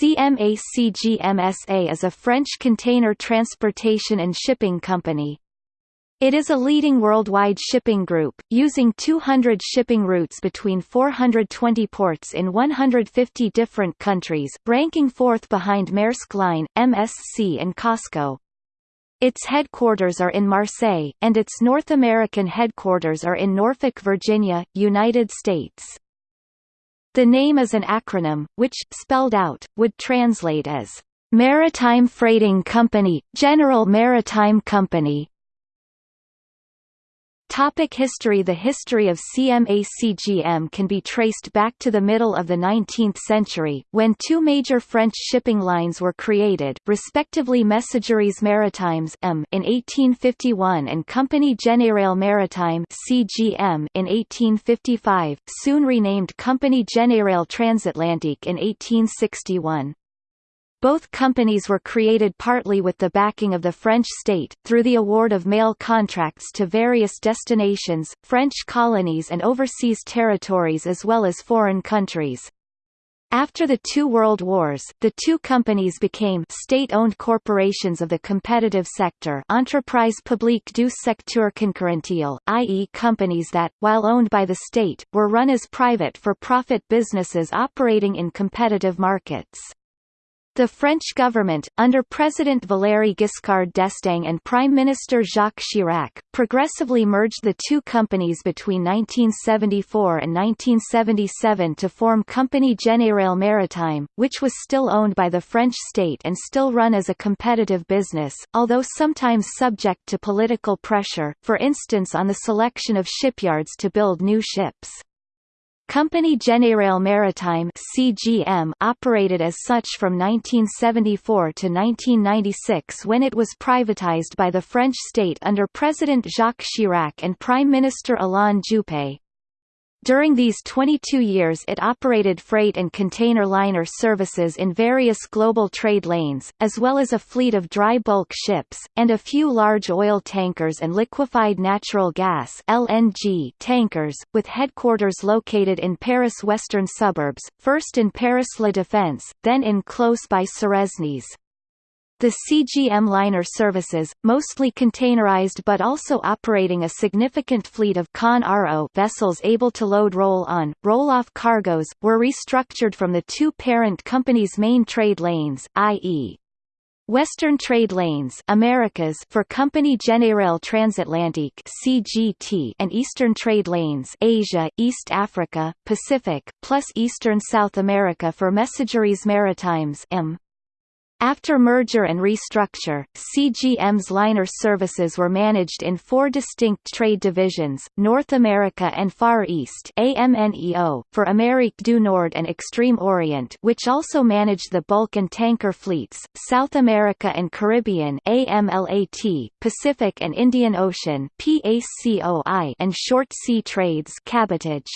CMA CGM SA is a French container transportation and shipping company. It is a leading worldwide shipping group, using 200 shipping routes between 420 ports in 150 different countries ranking fourth behind Maersk Line, MSC and COSCO. Its headquarters are in Marseille, and its North American headquarters are in Norfolk, Virginia, United States. The name is an acronym, which, spelled out, would translate as, "...Maritime Freighting Company, General Maritime Company", Topic history The history of CMA-CGM can be traced back to the middle of the 19th century, when two major French shipping lines were created, respectively Messageries Maritimes M in 1851 and Compagnie Générale Maritime CGM in 1855, soon renamed Compagnie Générale Transatlantique in 1861. Both companies were created partly with the backing of the French state, through the award of mail contracts to various destinations, French colonies and overseas territories as well as foreign countries. After the two world wars, the two companies became state-owned corporations of the competitive sector Entreprise publique du secteur concurrentiel, i.e. companies that, while owned by the state, were run as private for-profit businesses operating in competitive markets. The French government, under President Valéry Giscard d'Estaing and Prime Minister Jacques Chirac, progressively merged the two companies between 1974 and 1977 to form Compagnie Générale Maritime, which was still owned by the French state and still run as a competitive business, although sometimes subject to political pressure, for instance on the selection of shipyards to build new ships. Compagnie Générale Maritime (CGM) operated as such from 1974 to 1996 when it was privatized by the French state under President Jacques Chirac and Prime Minister Alain Juppé. During these 22 years it operated freight and container liner services in various global trade lanes, as well as a fleet of dry bulk ships, and a few large oil tankers and liquefied natural gas LNG tankers, with headquarters located in Paris' western suburbs, first in Paris La Défense, then in close by Suresnes. The CGM liner services, mostly containerized but also operating a significant fleet of Con-RO vessels able to load roll-on, roll-off cargoes, were restructured from the two parent companies' main trade lanes, i.e. Western Trade Lanes Americas for Compagnie Générale Transatlantique CGT and Eastern Trade Lanes Asia, East Africa, Pacific, plus Eastern South America for Messageries Maritimes M. After merger and restructure, CGM's liner services were managed in four distinct trade divisions, North America and Far East AMNEO, for Amérique du Nord and Extreme Orient which also managed the bulk and tanker fleets, South America and Caribbean AMLAT, Pacific and Indian Ocean PACOI and short sea trades cabotage.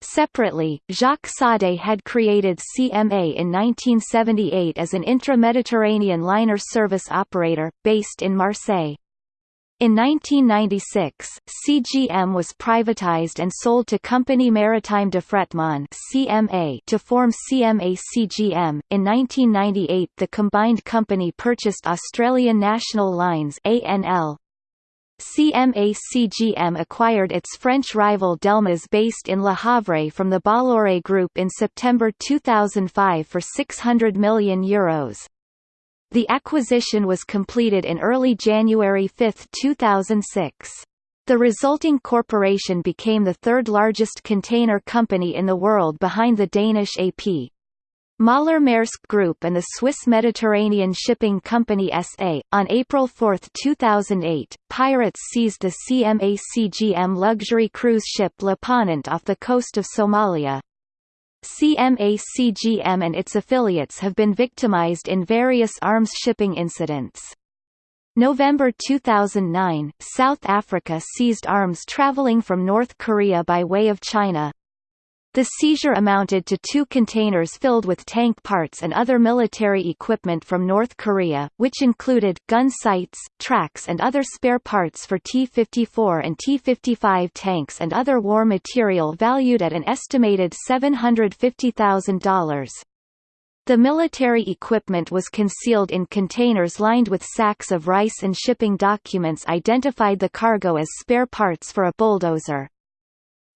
Separately, Jacques Saadé had created CMA in 1978 as an intra-Mediterranean liner service operator, based in Marseille. In 1996, CGM was privatized and sold to Compagnie Maritime d'Affrètement (CMA) to form CMA-CGM. In 1998, the combined company purchased Australian National Lines (ANL), CMA-CGM acquired its French rival Delmas based in Le Havre from the Bolloré Group in September 2005 for €600 million. Euros. The acquisition was completed in early January 5, 2006. The resulting corporation became the third largest container company in the world behind the Danish AP. Møller Maersk Group and the Swiss Mediterranean Shipping Company SA. On April 4, 2008, pirates seized the CMA-CGM luxury cruise ship Le Ponant off the coast of Somalia. CMA-CGM and its affiliates have been victimized in various arms shipping incidents. November 2009, South Africa seized arms traveling from North Korea by way of China, the seizure amounted to two containers filled with tank parts and other military equipment from North Korea, which included, gun sights, tracks and other spare parts for T-54 and T-55 tanks and other war material valued at an estimated $750,000. The military equipment was concealed in containers lined with sacks of rice and shipping documents identified the cargo as spare parts for a bulldozer.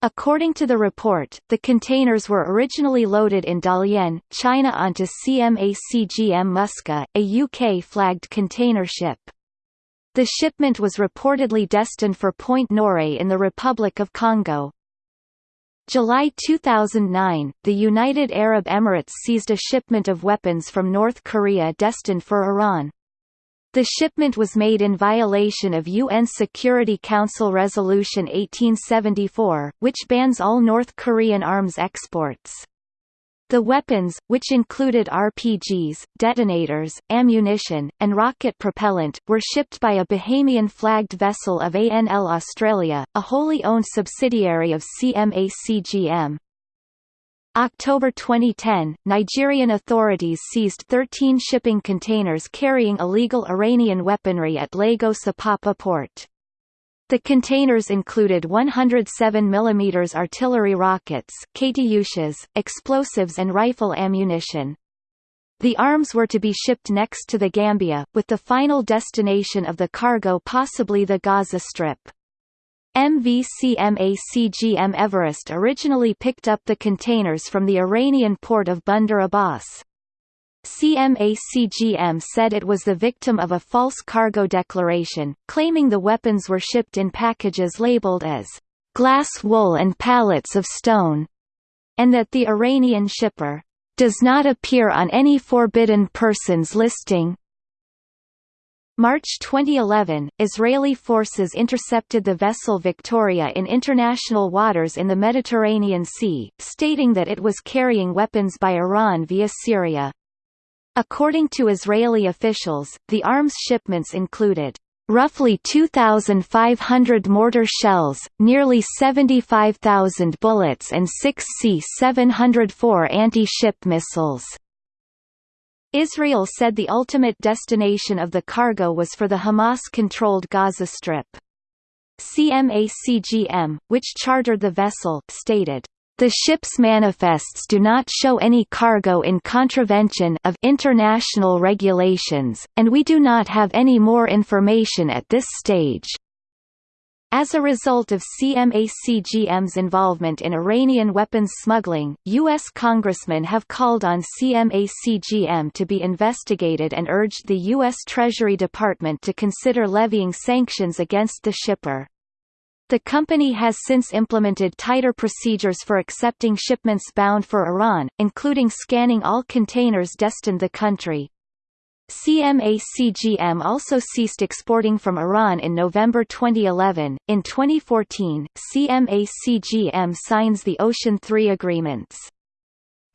According to the report, the containers were originally loaded in Dalian, China onto CMACGM Musca, a UK-flagged container ship. The shipment was reportedly destined for Pointe-Noire in the Republic of Congo. July 2009, the United Arab Emirates seized a shipment of weapons from North Korea destined for Iran. The shipment was made in violation of UN Security Council Resolution 1874, which bans all North Korean arms exports. The weapons, which included RPGs, detonators, ammunition, and rocket propellant, were shipped by a Bahamian-flagged vessel of ANL Australia, a wholly owned subsidiary of CMACGM. October 2010, Nigerian authorities seized 13 shipping containers carrying illegal Iranian weaponry at Lagos Apapa port. The containers included 107 mm artillery rockets Katyushas, explosives and rifle ammunition. The arms were to be shipped next to the Gambia, with the final destination of the cargo possibly the Gaza Strip. MVCMACGM Everest originally picked up the containers from the Iranian port of Bandar Abbas. CMACGM said it was the victim of a false cargo declaration, claiming the weapons were shipped in packages labeled as glass wool and pallets of stone, and that the Iranian shipper does not appear on any forbidden persons listing. March 2011, Israeli forces intercepted the vessel Victoria in international waters in the Mediterranean Sea, stating that it was carrying weapons by Iran via Syria. According to Israeli officials, the arms shipments included roughly 2,500 mortar shells, nearly 75,000 bullets and six C-704 anti-ship missiles. Israel said the ultimate destination of the cargo was for the Hamas-controlled Gaza Strip. CMACGM, which chartered the vessel, stated, the ship's manifests do not show any cargo in contravention of international regulations, and we do not have any more information at this stage. As a result of CMACGM's involvement in Iranian weapons smuggling, U.S. congressmen have called on CMACGM to be investigated and urged the U.S. Treasury Department to consider levying sanctions against the shipper. The company has since implemented tighter procedures for accepting shipments bound for Iran, including scanning all containers destined the country. CMA-CGM also ceased exporting from Iran in November 2011. In 2014, CMA-CGM signs the Ocean 3 agreements.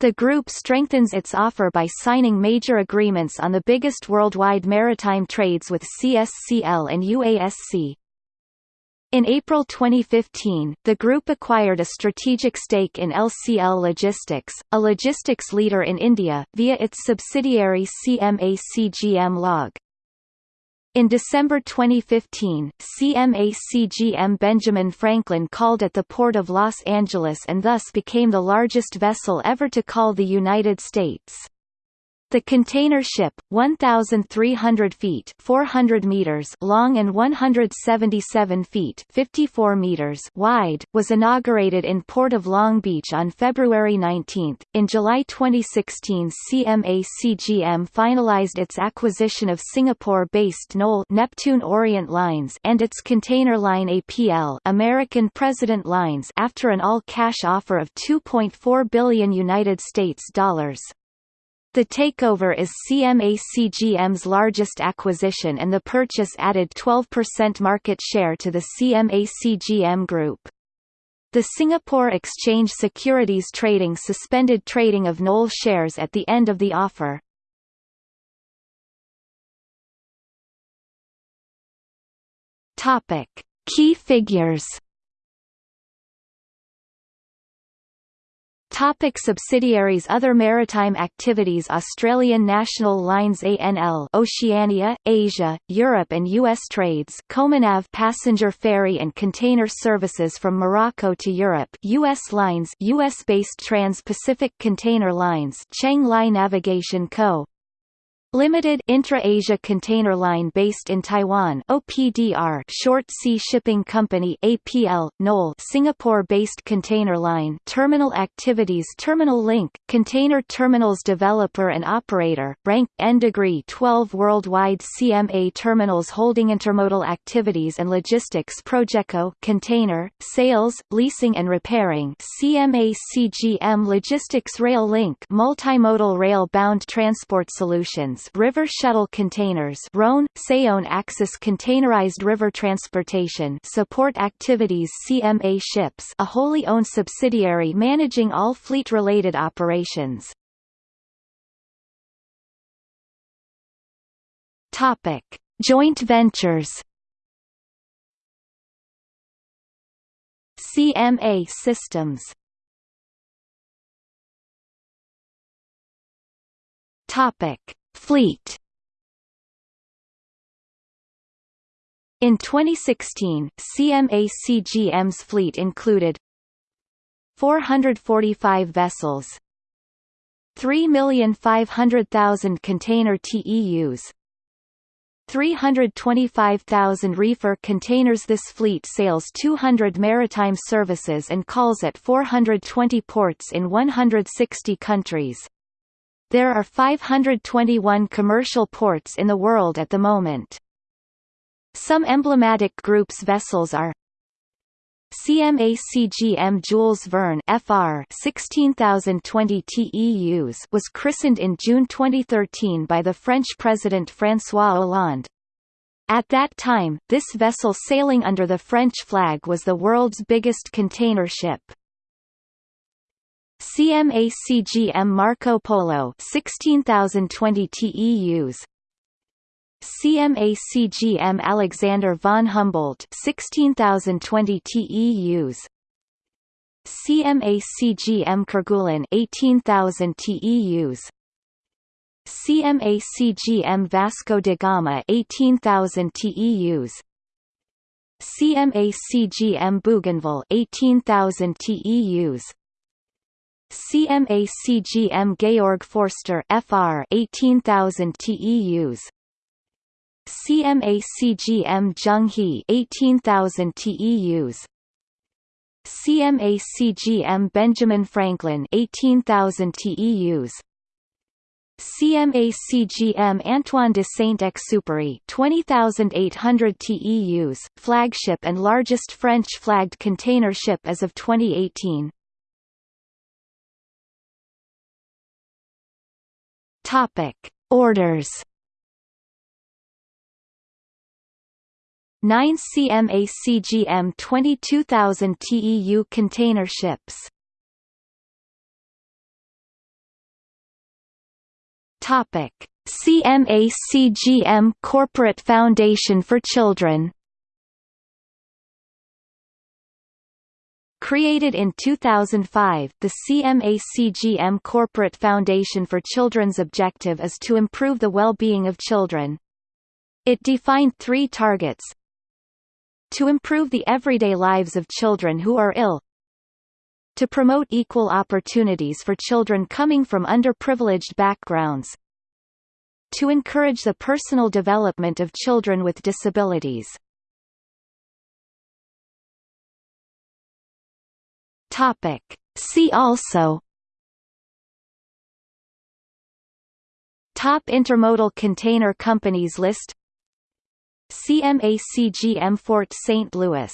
The group strengthens its offer by signing major agreements on the biggest worldwide maritime trades with CSCL and UASC. In April 2015, the group acquired a strategic stake in LCL Logistics, a logistics leader in India, via its subsidiary CMA-CGM Log. In December 2015, CMA-CGM Benjamin Franklin called at the Port of Los Angeles and thus became the largest vessel ever to call the United States. The container ship, 1,300 feet 400 meters long and 177 feet 54 meters wide, was inaugurated in Port of Long Beach on February 19. In July 2016 CMA-CGM finalized its acquisition of Singapore-based NOL Neptune Orient Lines and its container line APL American President Lines after an all-cash offer of 2.4 billion United States dollars. The takeover is CMA-CGM's largest acquisition and the purchase added 12% market share to the CMA-CGM group. The Singapore Exchange Securities Trading suspended trading of NOL shares at the end of the offer. Key figures Topic subsidiaries Other maritime activities Australian National Lines ANL Oceania, Asia, Europe and U.S. trades Comanav passenger ferry and container services from Morocco to Europe U.S. lines U.S.-based Trans-Pacific Container Lines Cheng Lie Navigation Co. Limited Intra-Asia Container Line based in Taiwan OPDR Short Sea Shipping Company APL NOL Singapore-based container line Terminal Activities Terminal Link Container Terminals Developer and Operator Rank N degree 12 Worldwide CMA Terminals Holding Intermodal Activities and Logistics Progeco Container Sales Leasing and Repairing CMA CGM Logistics Rail Link Multimodal Rail Bound Transport Solutions river shuttle containers Rhone, Saone Axis Containerized River Transportation Support Activities CMA Ships a wholly owned subsidiary managing all fleet-related operations. Topic. Joint ventures CMA Systems Topic Fleet In 2016, CMA-CGM's fleet included 445 vessels 3,500,000 container TEUs 325,000 reefer containers This fleet sails 200 maritime services and calls at 420 ports in 160 countries. There are 521 commercial ports in the world at the moment. Some emblematic groups vessels are CMA CGM Jules Verne FR 16020 TEUs was christened in June 2013 by the French President François Hollande. At that time, this vessel sailing under the French flag was the world's biggest container ship. CMA-CGM Marco Polo 16020 TEUs CMA-CGM Alexander von Humboldt 16020 TEUs CMA-CGM Kerguelen 18000 TEUs CMA-CGM Vasco da Gama 18000 TEUs CMA-CGM Bougainville 18000 TEUs CMA CGM Georg Forster FR 18000 TEUs CMA CGM Zhenghe 18000 TEUs CMA CGM Benjamin Franklin 18000 TEUs CMA CGM Antoine de Saint-Exupéry 20,800 TEUs, flagship and largest French-flagged container ship as of 2018. Topic: Orders. 9 CMA CGM 22000 TEU container ships. Topic: CMA CGM Corporate Foundation for Children. Created in 2005, the CMA-CGM Corporate Foundation for Children's objective is to improve the well-being of children. It defined three targets. To improve the everyday lives of children who are ill, to promote equal opportunities for children coming from underprivileged backgrounds, to encourage the personal development of children with disabilities. Topic. See also Top intermodal container companies list CMA CGM Fort St. Louis